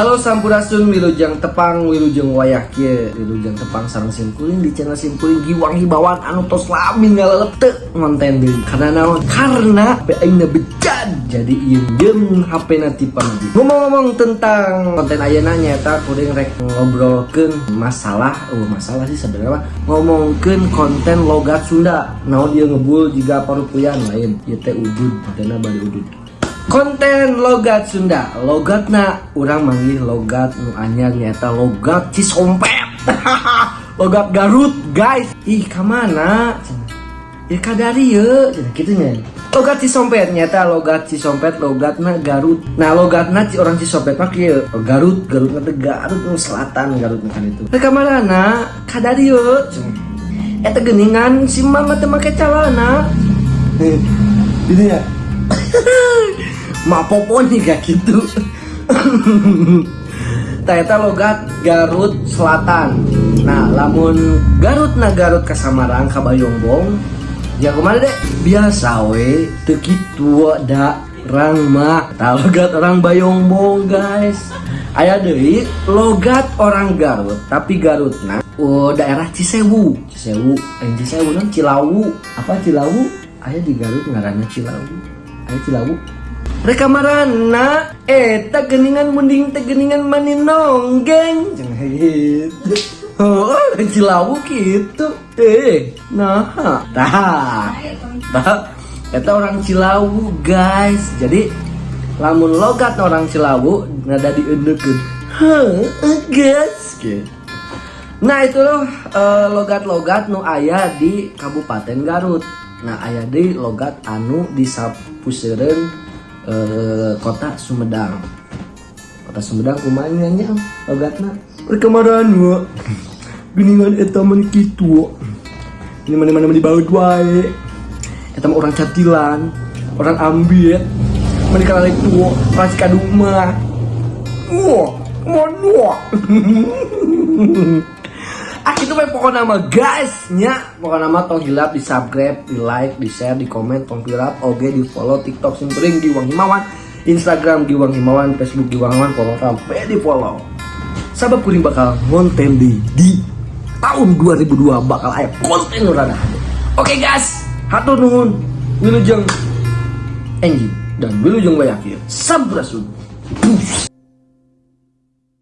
Halo Sampurasun Wilujeng Tepang Wilujeng Wayah Kie Wilujeng Tepang sarang Simkuling di channel Simkuling Giwang Hibawan Anu tos lami ngalalep ngonten deui. Karena naon? Karena aingna bejad jadi ieu jeung HP na tipan. Ngomong-ngomong tentang konten ayeuna nyaeta kuring rek ngobrolkeun masalah, oh masalah sih sebenarnya ngomongkeun konten logat Sunda. Naon dia ngebul jiga parupuyan lain. Ieu teh udud, kontenna bari udud. Konten logat Sunda. Logatna orang manggil logat nu anyar nyata logat Cisompet. Logat Garut guys. Ih kamana ya kadari ya gitu nya. Logat Cisompet nyata logat Cisompet logatna Garut. Nah logatna orang Cisompet mah kieu. Garut Garut nanti Garut nu selatan Garut kan itu. Nah kamana kadari ya eta geningan si mama teh make calana. Ini ya mak nih gak gitu. Ternyata logat Garut Selatan. Nah lamun Garut na Garut ke Samarang ke Bayongbong Ya ke mana deh biasa we Tekitu da orang mah Tak logat orang Bayongbong guys. Ayah deui logat orang Garut tapi Garut nah oh, daerah Cisewu. Cisewu eh Cisewu non Cilawu. Apa Cilawu? Ayah di Garut ngaranna Cilawu. Ayah Cilawu Reka marana eta geningan mending teh geningan mani nonggeng Jangan gitu Oh, cilawu gitu. Eh, nah Tah Tah Eta orang cilawu guys. Jadi Lamun logat orang cilawu Nada diundukin Hah, guys gitu. Nah itu loh eh, logat-logat nu ayah di Kabupaten Garut. Nah ayah di logat anu di Sapuseureun eh, kota Sumedang. Kota Sumedang kumaha nya logatna? Perkemaran wa geningan eta mah kitu. Ini mana mana di baut wae. Eta orang catilan orang ambil mana kalalik tuh orang kaduma wah mana itu mah pokoknya nama guys nya pokoknya nama tong hilap di subscribe di like di share di komen tong hilap oke di follow tiktok simpering Giwang Himawan. Instagram Giwang Himawan facebook Giwang Himawan follow sampai di follow. Sabab kuring bakal ngonten di di tahun 2002 bakal aya konten urana oke guys. Hatur nuhun. Wilujeng Enggi dan wilujeng bayakir sampurasun. Puss.